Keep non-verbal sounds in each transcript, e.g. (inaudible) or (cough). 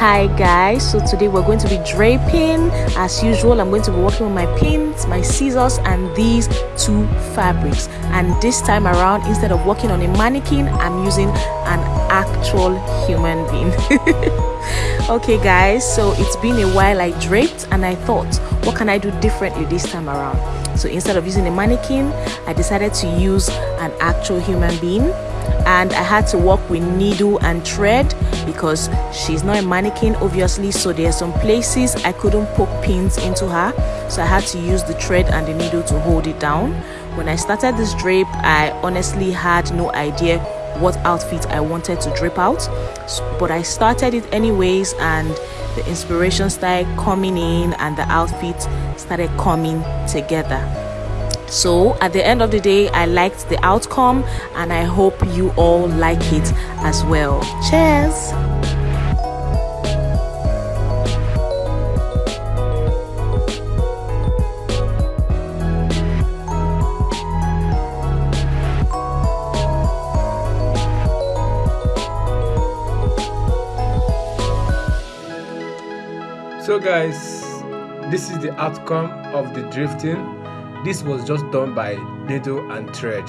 hi guys. So today we're going to be draping. As usual i'm going to be working with my pins my scissors and these two fabrics. And this time around instead of working on a mannequin i'm using an actual human being. (laughs) Okay guys. So it's been a while i draped and i thought what can i do differently this time around? So instead of using a mannequin i decided to use an actual human being and I had to work with needle and thread because she's not a mannequin obviously so there are some places I couldn't poke pins into her. So I had to use the thread and the needle to hold it down. When I started this drape I honestly had no idea what outfit I wanted to drape out. But I started it anyways and the inspiration started coming in and the outfit started coming together so at the end of the day i liked the outcome and i hope you all like it as well. Cheers! So guys this is the outcome of the drifting this was just done by needle and thread.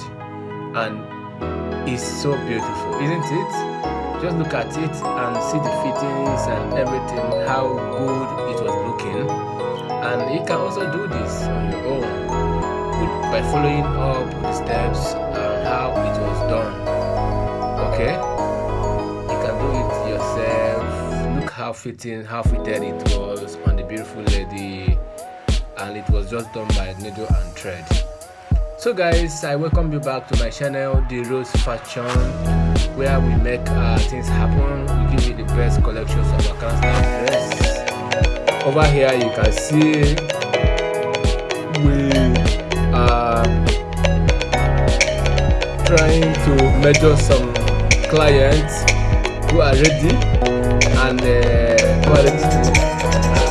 And it's so beautiful isn't it? Just look at it and see the fittings and everything how good it was looking. And you can also do this on your own by following up the steps and how it was done. Okay? You can do it yourself. Look how fitting how fitted it was on the beautiful lady and it was just done by needle and thread. So guys i welcome you back to my channel the rose fashion where we make uh, things happen. We give you the best collections of style dress over here you can see we are trying to measure some clients who are ready and uh, who are ready to,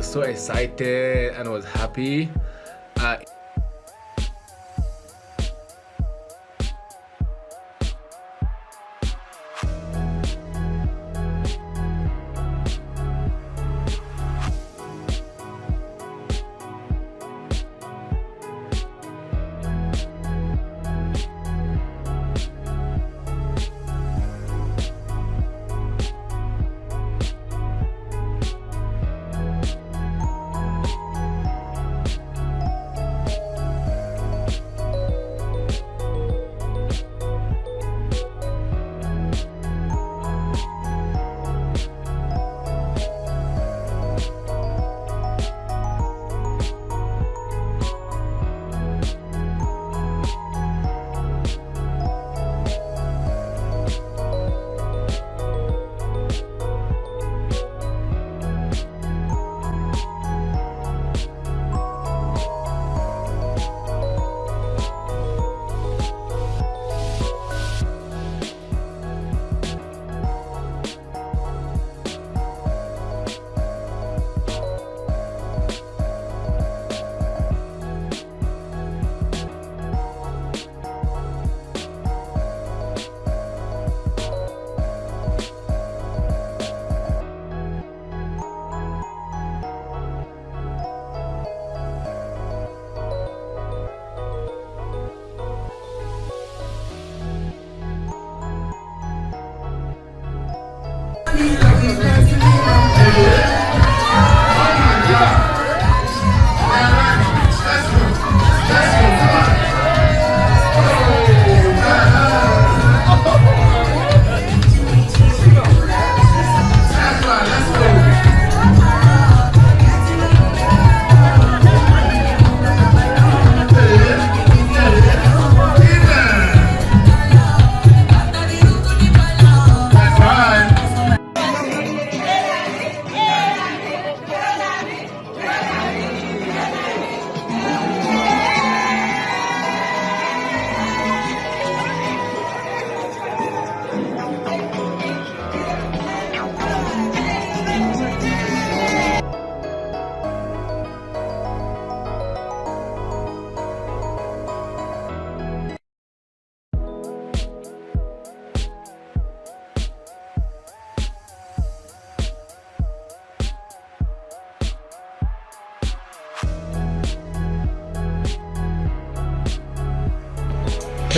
was so excited and was happy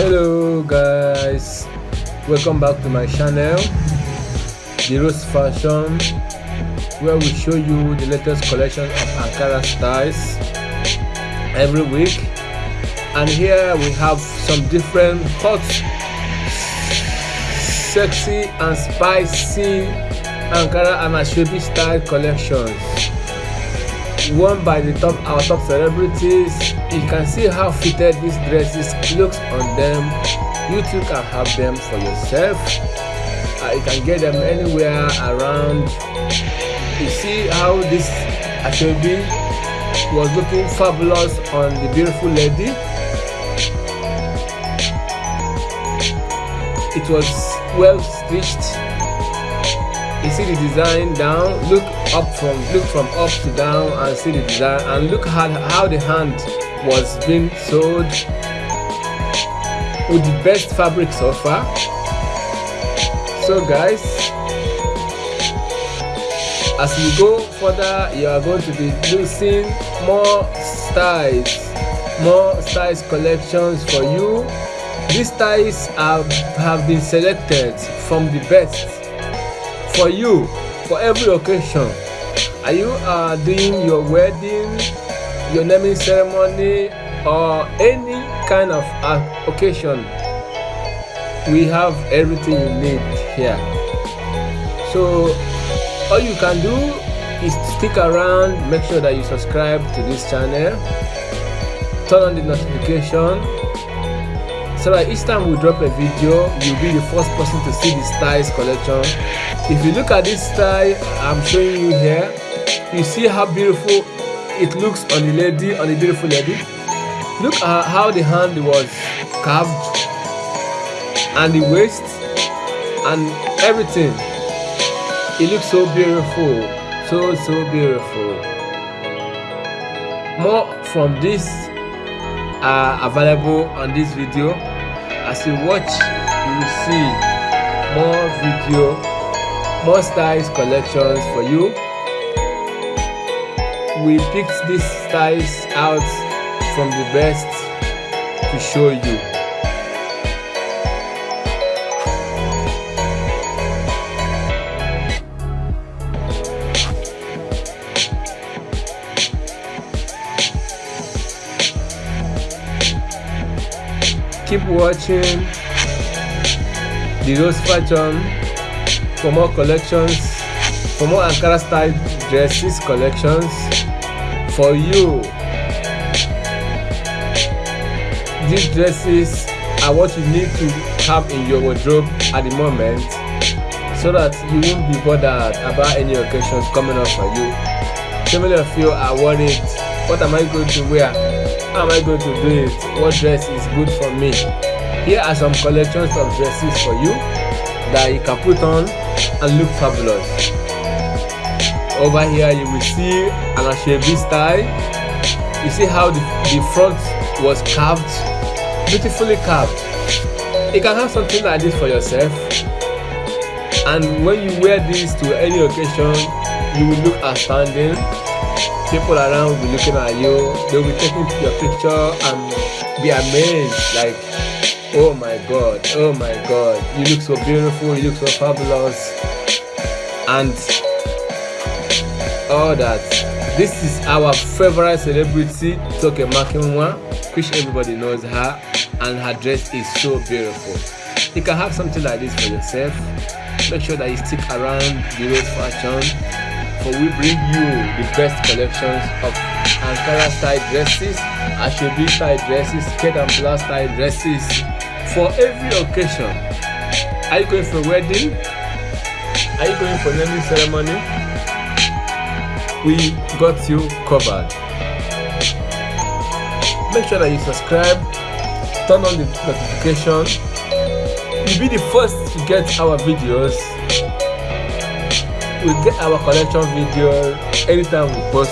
hello guys. Welcome back to my channel the rose fashion where we show you the latest collection of ankara styles every week. And here we have some different hot sexy and spicy ankara and asoebi style collections. Worn by the top our top celebrities you can see how fitted these dresses looks on them. You too can have them for yourself. Uh, you can get them anywhere around. You see how this asoebi was looking fabulous on the beautiful lady? It was well stitched. You see the design down look up from look from up to down and see the design and look how, how the hand was being sold with the best fabric so far. So guys as we go further you are going to be losing more styles more styles collections for you. These styles have, have been selected from the best for you for every occasion. Are you uh, doing your wedding your naming ceremony or any kind of occasion we have everything you need here. So all you can do is stick around make sure that you subscribe to this channel turn on the notification so that each time we drop a video you'll be the first person to see the styles collection. If you look at this style i'm showing you here you see how beautiful it looks on the lady on the beautiful lady. Look at how the hand was carved and the waist and everything. It looks so beautiful so so beautiful. More from this are available on this video. As you watch you will see more video more styles collections for you we picked these styles out from the best to show you. Keep watching the rose fashion for more collections for more ankara style dresses collections for you. These dresses are what you need to have in your wardrobe at the moment so that you won't be bothered about any occasions coming up for you. So many of you are worried what am i going to wear? How am i going to do it? What dress is good for me? Here are some collections of dresses for you that you can put on and look fabulous over here you will see an asoebi style. You see how the, the front was carved? Beautifully carved. You can have something like this for yourself. And when you wear this to any occasion you will look outstanding. People around will be looking at you. They will be taking your picture and be amazed like oh my god oh my god. You look so beautiful you look so fabulous. And all that this is our favorite celebrity Toke Makinwa which everybody knows her and her dress is so beautiful you can have something like this for yourself make sure that you stick around the rose fashion for we bring you the best collections of Ankara style dresses, Asoebi style dresses, Kate and Blouse style dresses for every occasion. Are you going for a wedding? Are you going for naming ceremony? We got you covered. Make sure that you subscribe, turn on the notification. You'll be the first to get our videos we get our collection video anytime we post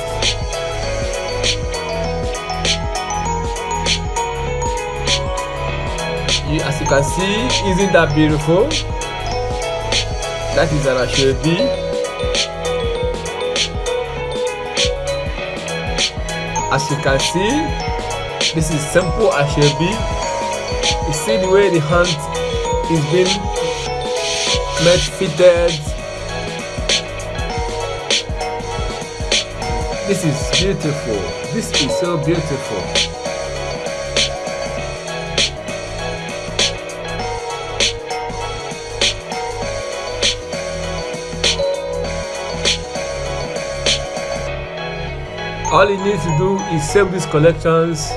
as you can see isn't that beautiful that is an asoebi as you can see this is simple as should be. You see the way the hand is being made fitted. This is beautiful. This is so beautiful. All you need to do is save these collections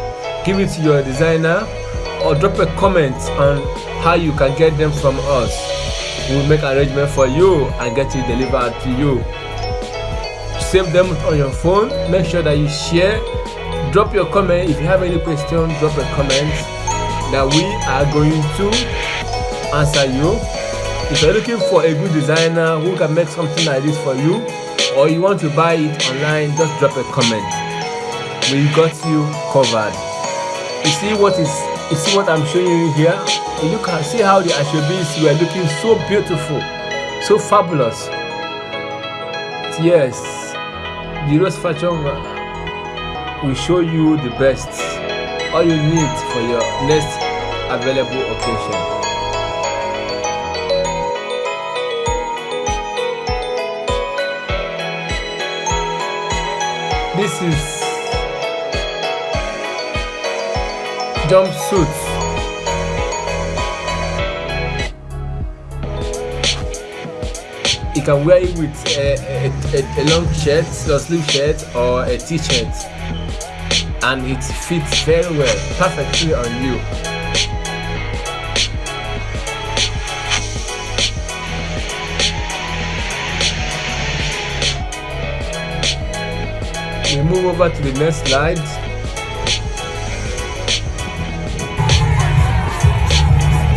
give it to your designer or drop a comment on how you can get them from us. We'll make arrangement for you and get it delivered to you. Save them on your phone. Make sure that you share. Drop your comment. If you have any question drop a comment that we are going to answer you. If you're looking for a good designer who can make something like this for you or you want to buy it online just drop a comment. We got you covered. You see what is you see what i'm showing you here? You can see how the asoebis were looking so beautiful so fabulous. Yes the rose fashion will show you the best all you need for your next available occasion This is jumpsuit. You can wear it with a, a, a, a long shirt, a sleeve shirt, or a t-shirt, and it fits very well, perfectly on you. We move over to the next slide.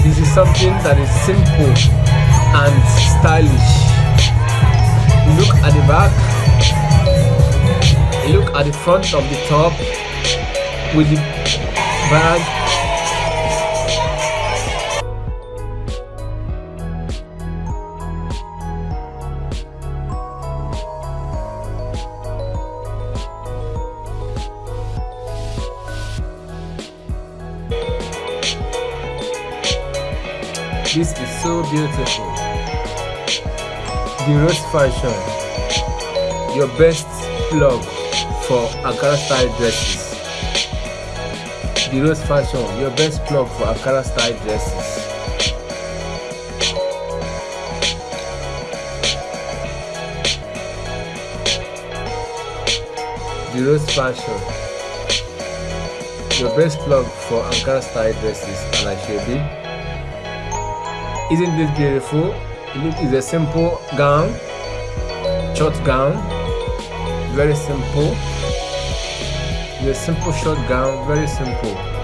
This is something that is simple and stylish. Look at the back. Look at the front of the top with the bag This is so beautiful. The Rose Fashion, your best plug for Ankara style dresses. The Rose Fashion, your best plug for Ankara style dresses. The Rose Fashion, your best plug for Ankara style dresses and Asoebi isn't this beautiful? It is a simple gown, short gown, very simple. It's a simple short gown, very simple.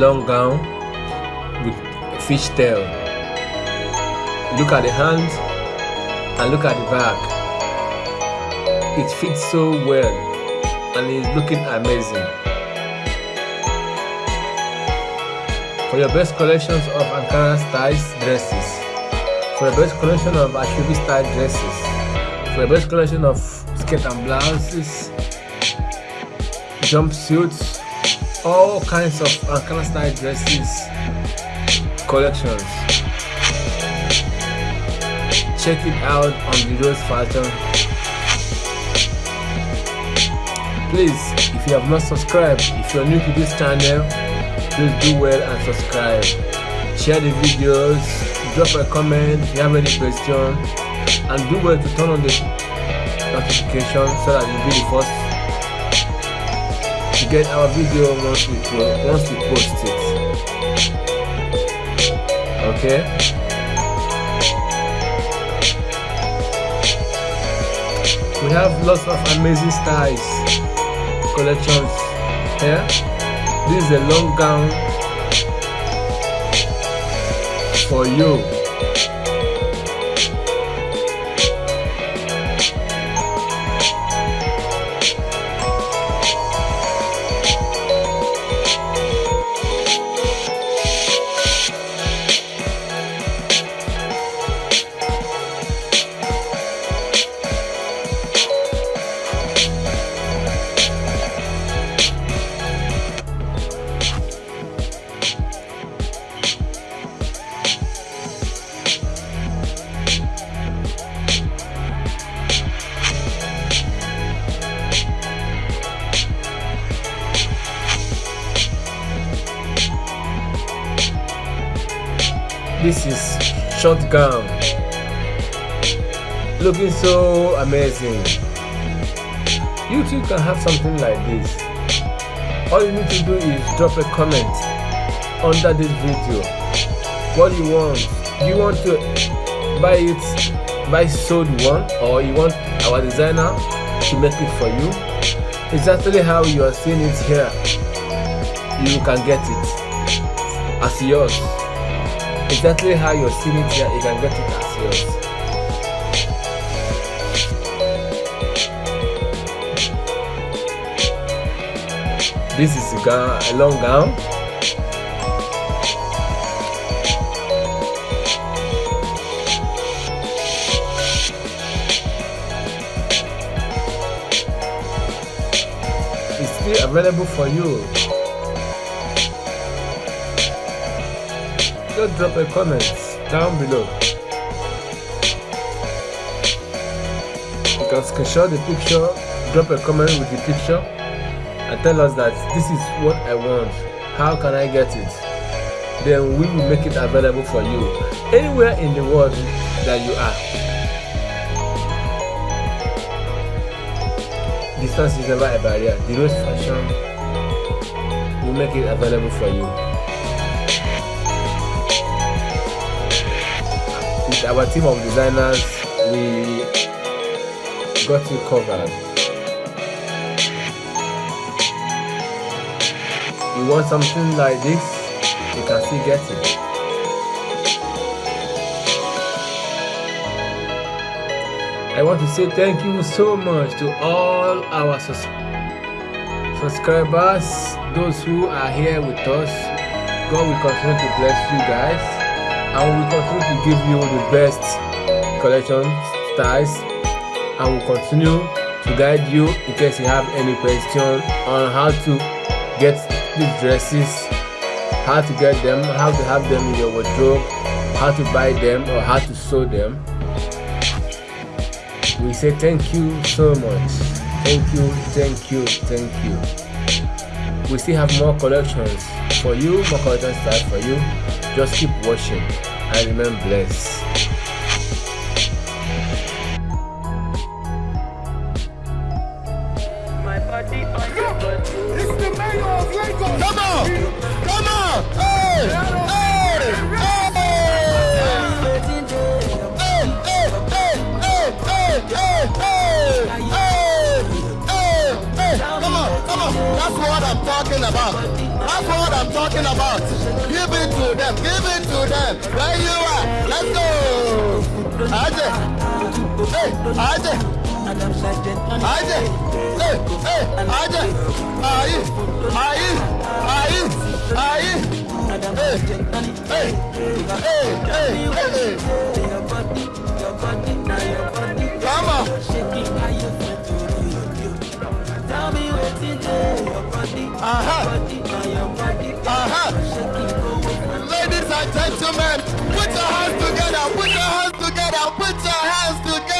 Long gown with fishtail. Look at the hands and look at the back. It fits so well and it's looking amazing. For your best collections of Ankara style dresses, for your best collection of Asoebi style dresses, for your best collection of skirt and blouses, jumpsuits, all kinds of Ankara style dresses collections. Check it out on the Rose Fashion. Please, if you have not subscribed, if you're new to this channel, please do well and subscribe. Share the videos, drop a comment if you have any question, and do well to turn on the notification so that you'll be the first get our video once we once we post it. Okay? We have lots of amazing styles collections here this is a long gown for you looking so amazing. You too can have something like this. All you need to do is drop a comment under this video. What you want? You want to buy it buy sold one or you want our designer to make it for you? Exactly how you are seeing it here you can get it as yours. Exactly how you're seeing it here, you can get it as yours. This is a, long gown. It's still available for you just drop a comment down below. You can screenshot the picture, drop a comment with the picture, and tell us that this is what I want. How can I get it? Then we will make it available for you anywhere in the world that you are. Distance is never a barrier. The Rose Fashion will make it available for you. with our team of designers, we got you covered. You want something like this, you can still get it. I want to say thank you so much to all our sus subscribers, those who are here with us. God will continue to bless you guys and we continue to give you the best collection styles and we continue to guide you in case you have any question on how to get these dresses how to get them how to have them in your wardrobe how to buy them or how to sew them. We say thank you so much. Thank you thank you thank you. We still have more collections for you more collections for you. Just keep watching and remain blessed. About. That's what I'm talking about. Give it to them. Give it to them. Where you are. Let's go. Aje. Hey, Aje. Aje. Hey, hey, Aje. Aye. Aye. Aye. Aye. Hey, hey, hey, hey, hey. Come on. Uh-huh. Ladies and gentlemen, put your hands together, put your hands together, put your hands together.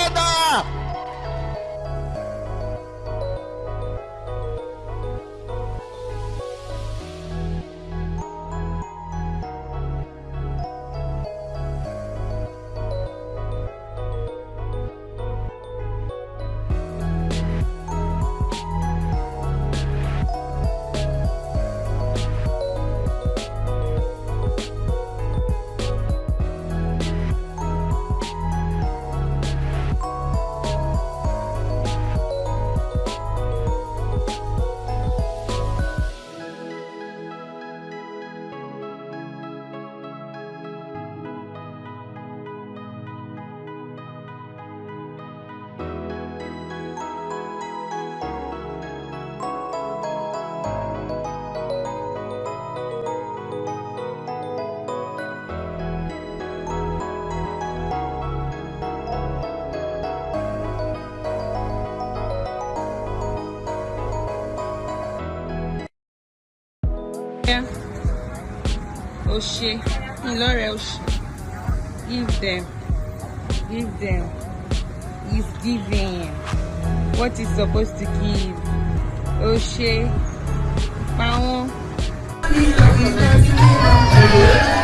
Oshe, Ilore Oshe. Give them. Give them. He's giving. What he's supposed to give. Oshe. Pawon. Charlie,